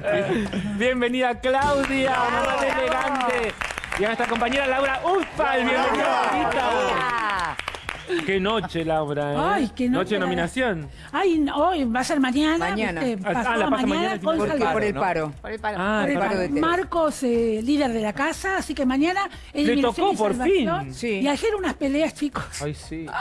Bienvenida Claudia, mamá elegante. Y a nuestra compañera Laura Ufal, bienvenida. Qué noche, Laura, ¿eh? Ay, qué noche. de nominación. Ay, no, hoy va a ser mañana. Mañana. ¿viste? Ah, Pasado la mañana mañana, con por- Salgado. Por el paro. Por el paro. Ah, Por el paro de. Marcos, eh, líder de la casa, así que mañana Le tocó, por fin. Sí. Y ayer unas peleas, chicos. Ay, sí.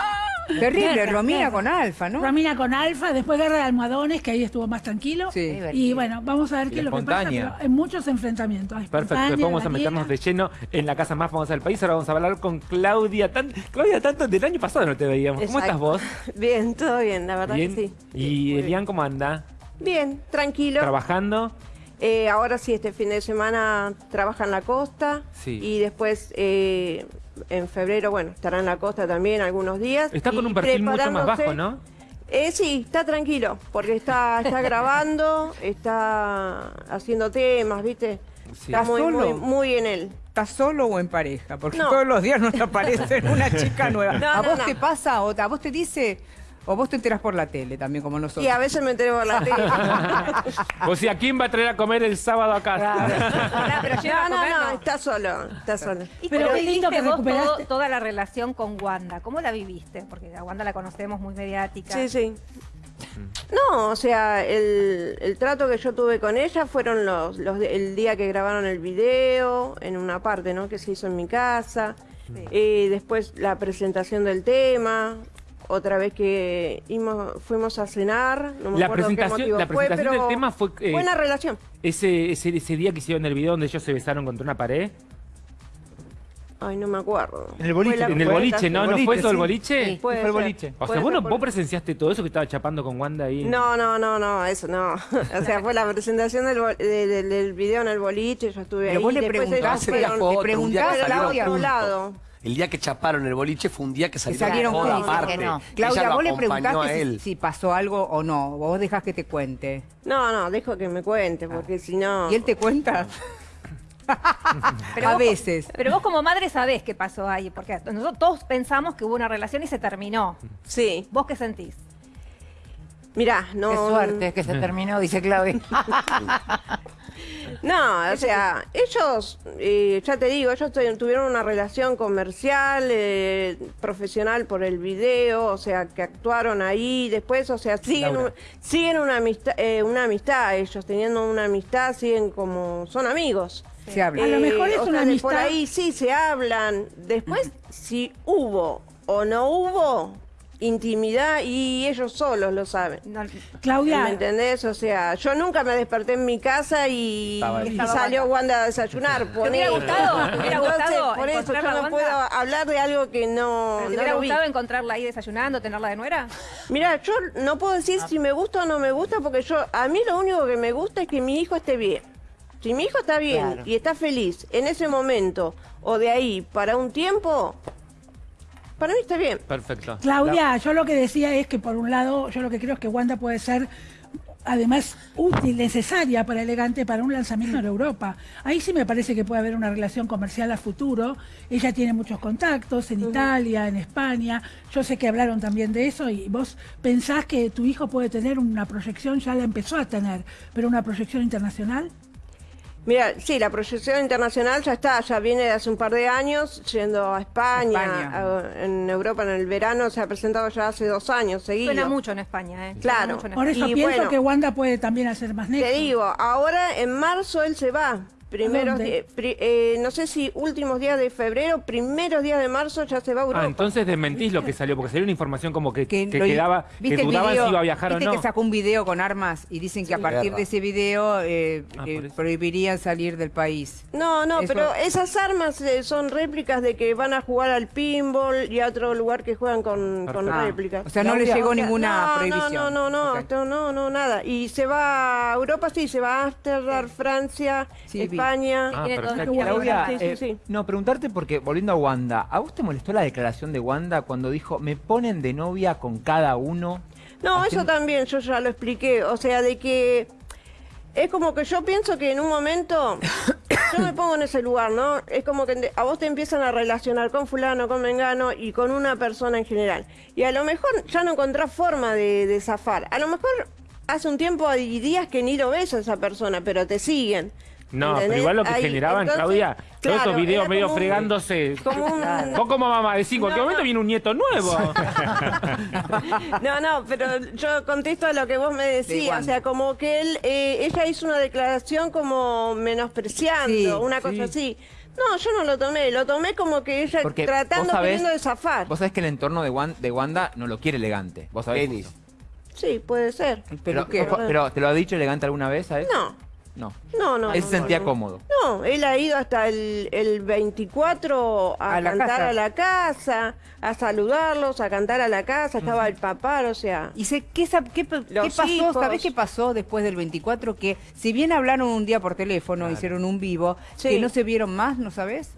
Terrible, Guerra, Romina con Alfa, ¿no? Romina con Alfa, después Guerra de Almohadones, que ahí estuvo más tranquilo. Sí. Y bueno, vamos a ver qué es lo que pasa, pero en muchos enfrentamientos. Perfecto, Espontánea, después vamos a meternos de lleno en la casa más famosa del país. Ahora vamos a hablar con Claudia. Tan... Claudia, tanto del año pasado no te veíamos. ¿Cómo estás vos? Bien, todo bien, la verdad Bien. que sí. ¿Y Elian cómo anda? Bien, tranquilo. ¿Trabajando? Eh, ahora sí, este fin de semana trabaja en la costa. Sí. Y después, eh, en febrero, bueno, estará en la costa también algunos días. Está con un perfil mucho más bajo, ¿no? Eh, sí, está tranquilo, porque está, está grabando, está haciendo temas, ¿viste? Sí. Está muy, ¿Solo? muy, muy en él. ¿Estás solo o en pareja? Porque No. todos los días nos aparece una chica nueva. No, ¿A no, vos no. te pasa o a vos te dice o vos te enterás por la tele también como nosotros? Y a veces me entero por la tele. O sea, ¿quién va a traer a comer el sábado a casa? pero no, no, no, no. está solo, está solo. Y Pero qué lindo que vos todo- toda la relación con Wanda. ¿Cómo la viviste? Porque a Wanda la conocemos muy mediática. Sí, sí. No, o sea, el, el trato que yo tuve con ella fueron los, el día que grabaron el video, en una parte, ¿no? Que se hizo en mi casa. Eh, después la presentación del tema. Otra vez que imos- fuimos a cenar. No me La acuerdo qué presentación- motivo la fue, presentación pero del tema fue, eh, Buena relación. Ese, ese, ese día que hicieron el video donde ellos se besaron contra una pared. Ay, no me acuerdo. En el boliche, la En el boliche, ¿no? ¿No boliche, fue eso el boliche? Sí. Puede Fue el boliche. O sea, vos, no- vos presenciaste todo eso que estaba chapando con Wanda ahí. No, no, no, no, eso no. O sea, fue la presentación del, bol- de- de- del video en el boliche, yo estuve Pero ahí. vos le ellos le fueron- preguntás fueron a al Claudia. otro lado. El día que chaparon el boliche fue un día que salieron, salieron todas juntos. aparte. que no. Claudia, vos le preguntaste si, él. si pasó algo o no. Vos dejás que te cuente. No, no, dejo que me cuente, porque si no... ¿Y él te cuenta? Pero a vos- veces. Pero vos como madre sabés qué pasó ahí. Porque nosotros todos pensamos que hubo una relación y se terminó. Sí, ¿Vos qué sentís? mirá, no... Qué suerte que se terminó, dice Claudia. No, o sea, ellos, eh, ya te digo, ellos tu- tuvieron una relación comercial, eh, profesional por el video, o sea, que actuaron ahí, después, o sea, siguen, un- siguen una amistad, eh, una amistad, ellos teniendo una amistad, siguen como, son amigos. Se habla. A lo mejor es o una sea, Por amistad- ahí sí se hablan. Después, si hubo o no hubo intimidad, y ellos solos lo saben. No, Claudia, ¿Me entendés? O sea, yo nunca me desperté en mi casa y, salió Wanda. A desayunar. ¿Te hubiera gustado? ¿Te hubiera Entonces, gustado por eso yo no Wanda? puedo hablar de algo que no, ¿Te no hubiera lo vi. gustado encontrarla ahí desayunando, tenerla de nuera? Mira, yo no puedo decir si me gusta o no me gusta porque yo a mí lo único que me gusta es que mi hijo esté bien. Si mi hijo está bien Claro. y está feliz en ese momento o de ahí para un tiempo, para mí está bien. Perfecto. Claudia, yo lo que decía es que por un lado, yo lo que creo es que Wanda puede ser además útil, necesaria para Elegante para un lanzamiento en Europa. Ahí sí me parece que puede haber una relación comercial a futuro. Ella tiene muchos contactos en Italia, en España. Yo sé que hablaron también de eso y vos pensás que tu hijo puede tener una proyección, ya la empezó a tener, pero una proyección internacional. Mira, sí, la proyección internacional ya está, ya viene de hace un par de años yendo a España, España. a- en Europa en el verano se ha presentado ya hace dos años seguidos. Suena mucho en España, ¿eh? Claro. Suena mucho en Por eso Y pienso bueno, que Wanda puede también hacer más nexo. Te digo, ahora en marzo él se va. Primeros pri- eh, no sé si últimos días de febrero, primeros días de marzo ya se va a Europa. Ah, entonces desmentís lo que salió, porque salió una información como que, que, quedaba, que ¿viste el dudaban video? si iba a viajar o ¿Viste no. que sacó un video con armas y dicen que a partir Guerra. de ese video eh, Ah, eh, prohibirían salir del país? No, no, Eso- pero esas armas eh, son réplicas de que van a jugar al pinball y a otro lugar que juegan con, con Perfecto. réplicas. O sea, no le Claudia, llegó o sea, ninguna no, prohibición. No, no, no, esto no, no, nada. Y se va a Europa, sí, se va a Ámsterdam, Francia, Sí. España. Ah, Claudia, Sí, sí, eh, sí. no, preguntarte porque, volviendo a Wanda, ¿a vos te molestó la declaración de Wanda cuando dijo, me ponen de novia con cada uno? No, Haciendo- eso también yo ya lo expliqué. O sea, de que es como que yo pienso que en un momento yo me pongo en ese lugar, ¿no? Es como que a vos te empiezan a relacionar con fulano, con mengano y con una persona en general. Y a lo mejor ya no encontrás forma de, de zafar. A lo mejor hace un tiempo y días que ni lo ves a esa persona, pero te siguen. No, pero igual lo que Ahí, generaban, entonces, Claudia, todos esos videos medio un- fregándose. como un- Vos como mamá decís, en cualquier No, momento no. viene un nieto nuevo. No, no, pero yo contesto a lo que vos me decías. Wanda. O sea, como que él, eh, ella hizo una declaración como menospreciando, Sí, una cosa así. No, yo no lo tomé, lo tomé como que ella Porque tratando, sabés- queriendo de zafar. Vos sabés que el entorno de, Wan- de Wanda no lo quiere elegante. Vos sabés. Tenis. Sí, puede ser. Pero, peluquero. pero, ¿te lo ha dicho elegante alguna vez a él? No, No. no, no. Él no, se sentía no. cómodo. No, él ha ido hasta el, el 24 a, cantar casa. a la casa, a saludarlos, a cantar a la casa, estaba el papá, o sea... ¿Y sé, qué, qué, qué pasó? hijos. ¿Sabés qué pasó después del 24? Que si bien hablaron un día por teléfono, hicieron un vivo, Sí. que no se vieron más, ¿no sabés?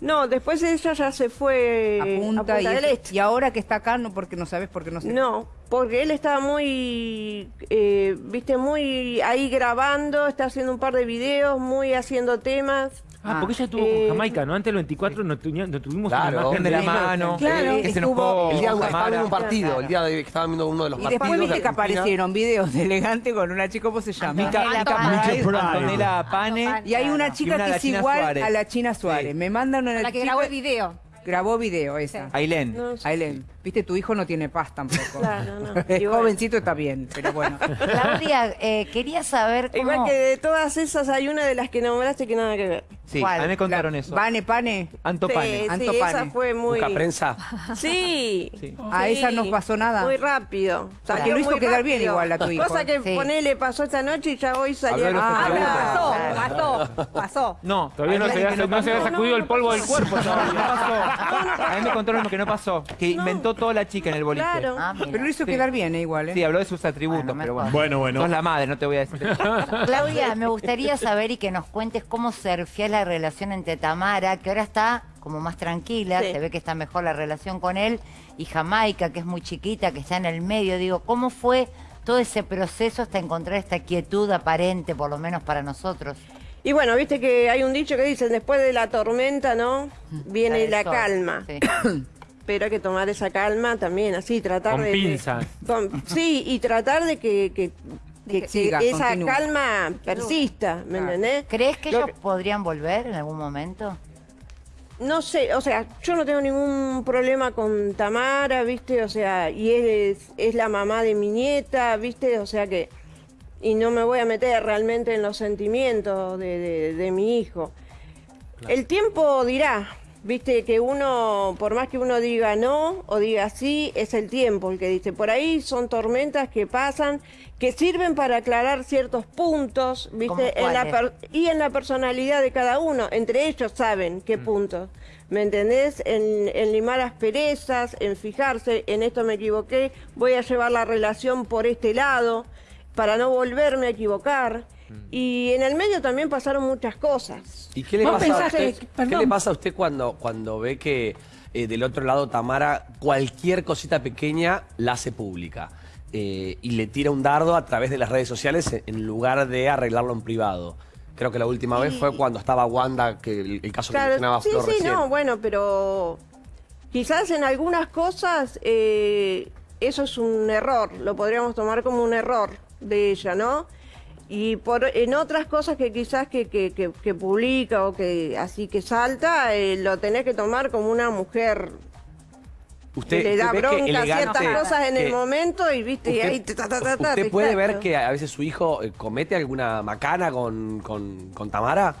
No, después ella ya se fue a a punta, Punta y, del eso- Este. y ahora que está acá, no porque no sabés, porque no sé. No, porque él estaba muy, eh, viste, muy ahí grabando, está haciendo un par de videos, muy haciendo temas. Ah, porque ella estuvo Eh, con Jamaica, ¿no? Antes del 24 no, tuña- no tuvimos Claro. una imagen de la mano. Claro. Que se. El día que viendo un partido, Claro. el día de que estaban viendo uno de los Y partidos. después de viste que aparecieron videos de elegante con una chica, ¿cómo se llama? Mica, Antonella Pane. Y hay una Y chica una que es igual Suárez. a la China Suárez. Sí. Me mandan una La que grabó el video. Grabó video esa. Ailén. Aileen, viste, tu hijo no tiene paz tampoco. Claro, no. Es Igual. jovencito está bien, pero bueno. Claudia, eh, quería saber cómo... Igual que de todas esas hay una de las que nombraste que nada que ver. Sí, ¿Cuál? a mí me contaron La- eso. Vane, pane. Anto Sí, Pane. sí, esa Pane. fue muy... Busca prensa. Sí. Sí. A Sí, ella no pasó nada. Muy rápido. Porque Salió lo hizo quedar bien igual a tu hijo. Cosa que Sí. ponele pasó esta noche y ya hoy salió. Ah, festivales. Pasó, pasó, pasó. No, Todavía no se, que no se había sacudido el polvo del cuerpo No pasó. A mí me contaron que no pasó. Que inventó toda la chica en el boliche. Claro. Ah, mira. Pero lo hizo Sí. quedar bien, eh, igual, ¿eh? Sí, habló de sus atributos, Bueno, pero bueno. Bueno, bueno. Sos la madre, no te voy a decir. Claudia, me gustaría saber y que nos cuentes cómo surfía la relación entre Tamara, que ahora está como más tranquila, Sí. se ve que está mejor la relación con él, y Jamaica, que es muy chiquita, que está en el medio. Digo, ¿cómo fue todo ese proceso hasta encontrar esta quietud aparente, por lo menos para nosotros? Y bueno, viste que hay un dicho que dicen, después de la tormenta, ¿no? Viene La la del sol. calma. Sí. Pero hay que tomar esa calma también, así, tratar Con de... de- pinzas. con- sí, y tratar de que, que, que- que siga, esa continúe. calma persista, ¿me Claro. entendés? ¿Crees que Lo ellos que- podrían volver en algún momento? No sé, o sea, yo no tengo ningún problema con Tamara, ¿viste? O sea, y es, es la mamá de mi nieta, ¿viste? O sea que... Y no me voy a meter realmente en los sentimientos de, de- de mi hijo. El tiempo dirá, ¿viste? Que uno, por más que uno diga no o diga sí, es el tiempo el que dice. Por ahí son tormentas que pasan, que sirven para aclarar ciertos puntos, ¿viste? ¿Cómo En la per- y en la personalidad de cada uno. Entre ellos saben qué puntos. ¿Me entendés? En, en limar asperezas, en fijarse, en esto me equivoqué, voy a llevar la relación por este lado para no volverme a equivocar. Y en el medio también pasaron muchas cosas. ¿Y qué le, pasa a usted, que- ¿qué perdón. le pasa a usted cuando, cuando ve que eh, del otro lado Tamara cualquier cosita pequeña la hace pública? eh, y le tira un dardo a través de las redes sociales en- lugar de arreglarlo en privado. Creo que la última vez fue cuando estaba Wanda, que el, el caso que mencionaba sí, Flor sí, recién. no, bueno, pero quizás en algunas cosas eh, eso es un error, lo podríamos tomar como un error de ella, ¿no? Y por, en otras cosas que quizás que, que, que- que publica o que así que salta, eh, lo tenés que tomar como una mujer Usted, que le da usted que bronca a elegante- ciertas cosas en el que- momento y viste, y Usted, ahí ta, ta, ta, ta, usted te puede ver que a veces su hijo eh, comete alguna macana con, con, con Tamara.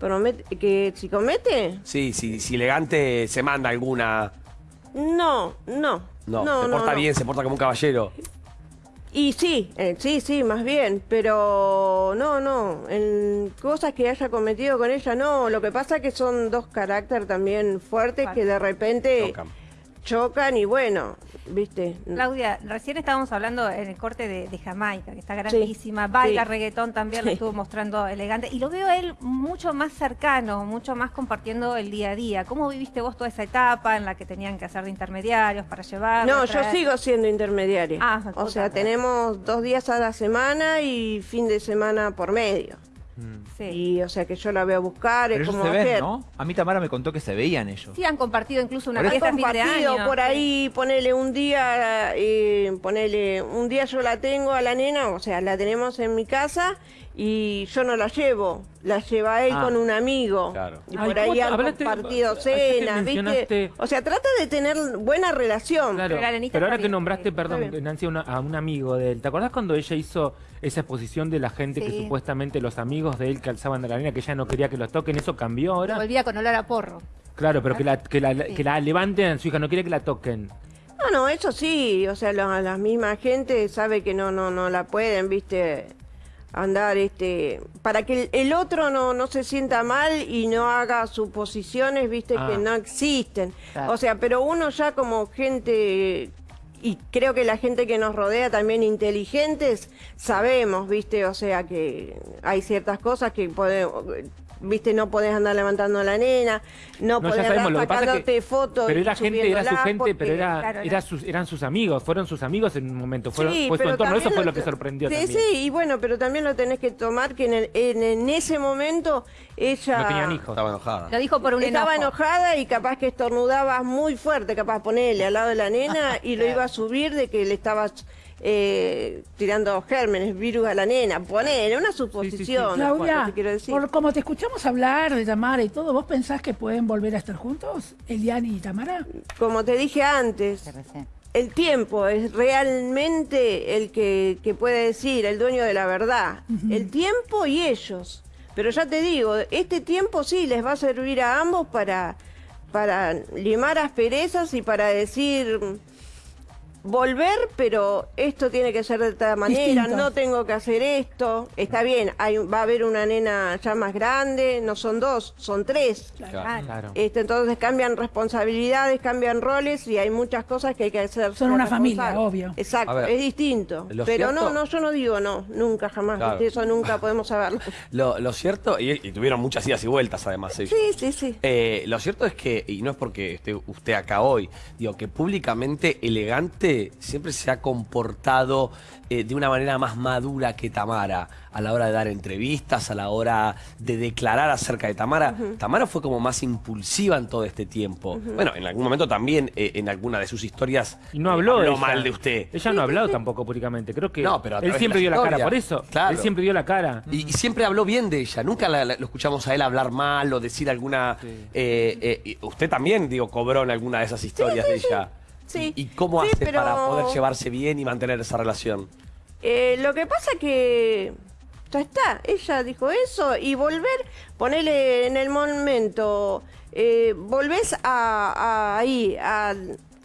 Promete- que si comete, Sí, si, si elegante se manda alguna. no, no. No, no se porta no. bien, se porta como un caballero. Y sí, eh, sí, sí, más bien, pero no, no, en cosas que haya cometido con ella no, lo que pasa que son dos carácter también fuertes que de repente Chocan. chocan y bueno, viste. Claudia, recién estábamos hablando en el corte de, de Jamaica, que está grandísima, baila sí. reggaetón también, lo estuvo mostrando elegante, y lo veo a él mucho más cercano, mucho más compartiendo el día a día. ¿Cómo viviste vos toda esa etapa en la que tenían que hacer de intermediarios para llevar? No, yo sigo siendo intermediaria. Ah, o sea, tenemos dos días a la semana y fin de semana por medio. Sí. Y o sea que yo la voy a buscar, Pero es ellos como se ven. ¿no? A mí Tamara me contó que se veían ellos. Sí, han compartido incluso una fiesta de compartido año. por ahí, ponele un día, eh, ponele un día yo la tengo a la nena, o sea, la tenemos en mi casa y yo no la llevo, la lleva él Ah. con un amigo. Claro. Y por ¿cómo ahí han hablaste- compartido cenas, ¿viste? O sea, trata de tener buena relación. Claro, Pero pero ahora que nombraste, perdón. Nancy, a una- a un amigo de él, ¿te acordás cuando ella hizo esa exposición de la gente que supuestamente los amigos de él calzaban de la nena, que ella no quería que los toquen? ¿Eso cambió ahora? Volvía con olor a porro. Claro, pero que la, que la, Sí. que la levanten a su hija, no quiere que la toquen. No, no, eso sí, o sea, la, la misma gente sabe que no, no, no la pueden, viste, andar, este, para que el, el otro no, no se sienta mal y no haga suposiciones, viste, Ah. que no existen. Claro. O sea, pero uno ya como gente, y creo que la gente que nos rodea también inteligentes, sabemos, viste, o sea, que hay ciertas cosas que podemos... Viste, no podés andar levantando a la nena, no, No, podés ya sabemos, andar lo que pasa es sacándote que... fotos. Pero era gente, era su gente, porque- pero era, Claro, era sus, eran sus amigos, fueron sus amigos en un momento, fueron, Sí, fue su entorno, eso fue lo lo que sorprendió sí, también. Sí, y bueno, pero también lo tenés que tomar que en, el- en, en ese momento ella No tenían hijos. Estaba enojada. Lo dijo por un estaba enojo. enojada y capaz que estornudabas muy fuerte, capaz ponerle al lado de la nena y lo iba a subir de que le estabas eh, tirando gérmenes, virus a la nena. Ponele, una suposición. Claudia, te quiero decir. por como te escuchamos hablar de Tamara y todo, ¿vos pensás que pueden volver a estar juntos, Eliani y Tamara? Como te dije antes, el tiempo es realmente el que, que puede decir, el dueño de la verdad. El tiempo y ellos. Pero ya te digo, este tiempo sí les va a servir a ambos para, para limar asperezas y para decir volver, pero esto tiene que ser de esta manera, Distinto. no tengo que hacer esto. Está bien, hay, va a haber una nena ya más grande, no son dos, son tres. Claro. Claro. Este, entonces cambian responsabilidades, cambian roles y hay muchas cosas que hay que hacer. Son una familia, obvio. Exacto, ver, es distinto. Pero cierto- no, no, yo no digo no, nunca jamás. Eso nunca podemos saberlo. Lo, lo cierto, y, y tuvieron muchas idas y vueltas además ellos. Sí, sí, sí. Eh, lo cierto es que, y no es porque esté usted acá hoy, digo que públicamente elegante siempre se ha comportado eh, de una manera más madura que Tamara a la hora de dar entrevistas, a la hora de declarar acerca de Tamara. Tamara fue como más impulsiva en todo este tiempo. Bueno, en algún momento también eh, en alguna de sus historias Y no eh, habló, de ella. mal de usted. Ella no ha hablado tampoco públicamente. Creo que No, pero él siempre dio la la cara por eso. Claro. Él siempre dio la cara. Y, y siempre habló bien de ella, nunca la- la- lo escuchamos a él hablar mal o decir alguna... eh, eh, usted también, digo, cobró en alguna de esas historias de ella. Sí. ¿Y, y cómo Sí, hace pero- para poder llevarse bien y mantener esa relación? Eh, lo que pasa que ya está, ella dijo eso y volver, ponerle en el momento, eh, volvés a, a- ahí, a,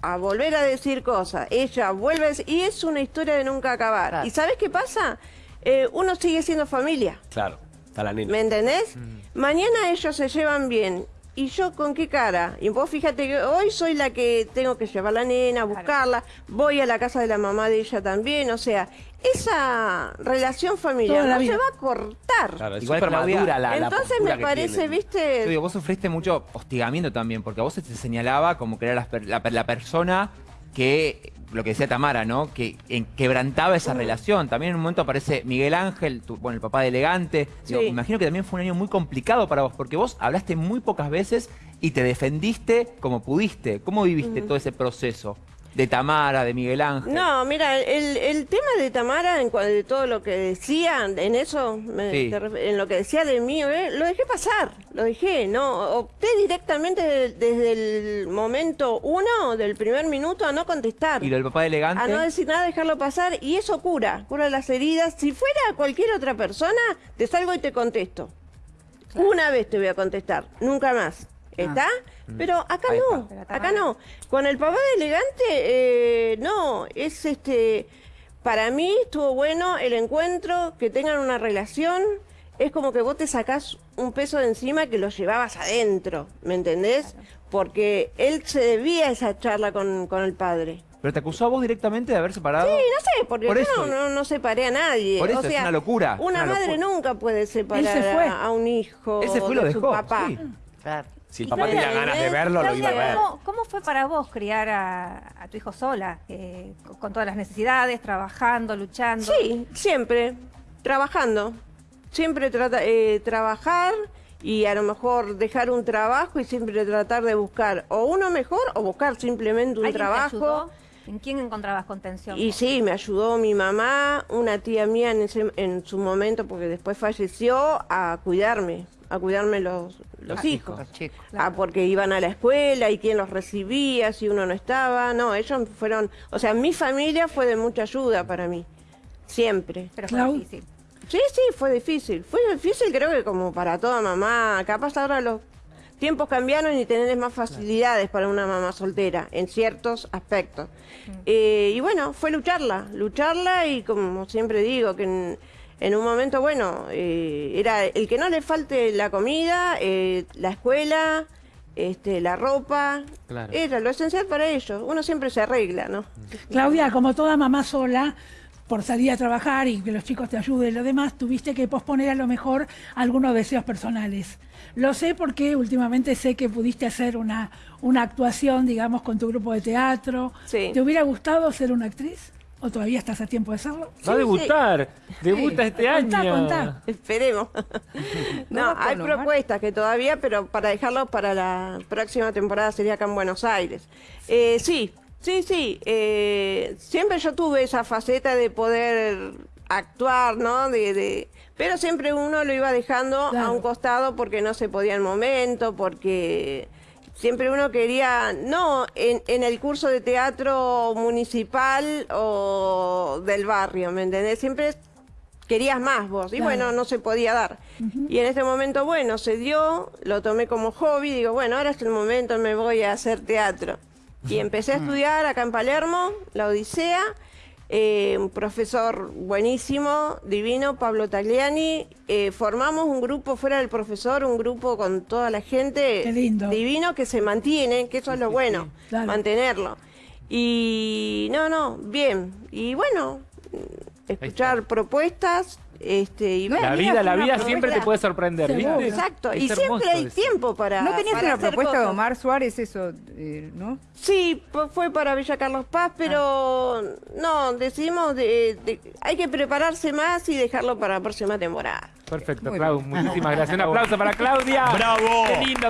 a volver a decir cosas, ella vuelve a decir, y es una historia de nunca acabar. Claro. ¿Y sabes qué pasa? Eh, uno sigue siendo familia. Claro, está la nena. ¿Me entendés? Mañana ellos se llevan bien. ¿Y yo con qué cara? Y vos fíjate que hoy soy la que tengo que llevar a la nena, buscarla, voy a la casa de la mamá de ella también, o sea, esa relación familiar no se va a cortar. Claro, es Igual, súper Claudia, madura la, la Entonces me parece, tienen. Yo viste, digo, vos sufriste mucho hostigamiento también, porque a vos se te señalaba como que era la persona que, lo que decía Tamara, ¿no? Que en- quebrantaba esa relación. También en un momento aparece Miguel Ángel, tu- bueno, el papá de Elegante. Digo, Sí. imagino que también fue un año muy complicado para vos, porque vos hablaste muy pocas veces y te defendiste como pudiste. ¿Cómo viviste todo ese proceso? De Tamara, de Miguel Ángel. No, mira, el, el tema de Tamara, en cuanto de todo lo que decía, en eso, me- Sí. en lo que decía de mí, eh, lo dejé pasar, lo dejé, no, opté directamente de- desde el momento uno, del primer minuto, a no contestar. Y lo del papá de Elegante. A no decir nada, dejarlo pasar, y eso cura, cura las heridas. Si fuera cualquier otra persona, te salgo y te contesto. Una vez te voy a contestar, nunca más. ¿Está? Pero acá Ahí no, está. Acá no. Con el papá de elegante, eh, no, es este. Para mí estuvo bueno el encuentro, que tengan una relación. Es como que vos te sacás un peso de encima que lo llevabas adentro, ¿me entendés? Porque él se debía a esa charla con, con el padre. Pero te acusó a vos directamente de haber separado. Sí, no sé, porque Por yo eso. no, no, no separé a nadie. Por eso, o es una locura, Una una madre locura. nunca puede separar. A, a un hijo Él se fue y lo de su dejó. papá. sí. Claro. Si el papá Claudia, tenía ganas de ¿eh? verlo, lo iba a Claudia, ver. ¿cómo, cómo fue para vos criar a, a tu hijo sola? Eh, con, todas las necesidades, trabajando, luchando. Sí, siempre, trabajando. siempre trata, eh, trabajar y a lo mejor dejar un trabajo y siempre tratar de buscar o uno mejor o buscar simplemente un ¿Alguien te trabajo. ayudó? ¿En quién encontrabas contención? Y sí, me ayudó mi mamá, una tía mía en, ese- en su momento, porque después falleció, a cuidarme, a cuidarme los, los hijos. Los chicos. Ah, porque iban a la escuela y quién los recibía, si uno no estaba. No, ellos fueron, o sea, mi familia fue de mucha ayuda para mí, siempre. Pero fue difícil. Sí, sí, fue difícil. Fue difícil creo que como para toda mamá. Capaz ahora los tiempos cambiaron y tenés más facilidades para una mamá soltera en ciertos aspectos. Eh, y bueno, fue lucharla, lucharla y como siempre digo, que en, en un momento, bueno, eh, era el que no le falte la comida, eh, la escuela, este, la ropa, Claro. era lo esencial para ellos. Uno siempre se arregla, ¿no? Claudia, como toda mamá sola, por salir a trabajar y que los chicos te ayuden y lo demás, tuviste que posponer a lo mejor algunos deseos personales. Lo sé porque últimamente sé que pudiste hacer una, una actuación, digamos, con tu grupo de teatro. Sí. ¿Te hubiera gustado ser una actriz? ¿O todavía estás a tiempo de hacerlo? Va a Sí, debutar. Debuta este Contá, año. contá. Esperemos. no, hay propuestas que todavía, pero para dejarlo para la próxima temporada sería acá en Buenos Aires. Eh, sí, sí, sí. eh, siempre yo tuve esa faceta de poder actuar, ¿no? De, de- pero siempre uno lo iba dejando a un costado porque no se podía el momento, porque siempre uno quería, no en, en el curso de teatro municipal o del barrio, ¿me entendés? Siempre querías más vos. Y Claro. bueno, no se podía dar. Y en este momento, bueno, se dio, lo tomé como hobby, digo, bueno, ahora es el momento, me voy a hacer teatro. Y empecé a estudiar acá en Palermo, la Odisea, eh, un profesor buenísimo, divino, Pablo Tagliani. eh, formamos un grupo fuera del profesor, un grupo con toda la gente Qué lindo. divino que se mantiene, que eso es lo bueno, Claro. mantenerlo. Y no, no, bien. Y bueno, escuchar propuestas, este, y. La vida, la vida siempre te puede sorprender. ¿viste? Exacto, Es y siempre hay eso. tiempo para. ¿No tenías para una hacer propuesta de cosas. Omar Suárez, eso, eh, no? Sí, fue para Villa Carlos Paz, pero no, decidimos de, de- hay que prepararse más y dejarlo para la próxima temporada. Perfecto, Muy Clau. Muchísimas gracias. Un aplauso para Claudia. ¡Bravo! Qué lindo,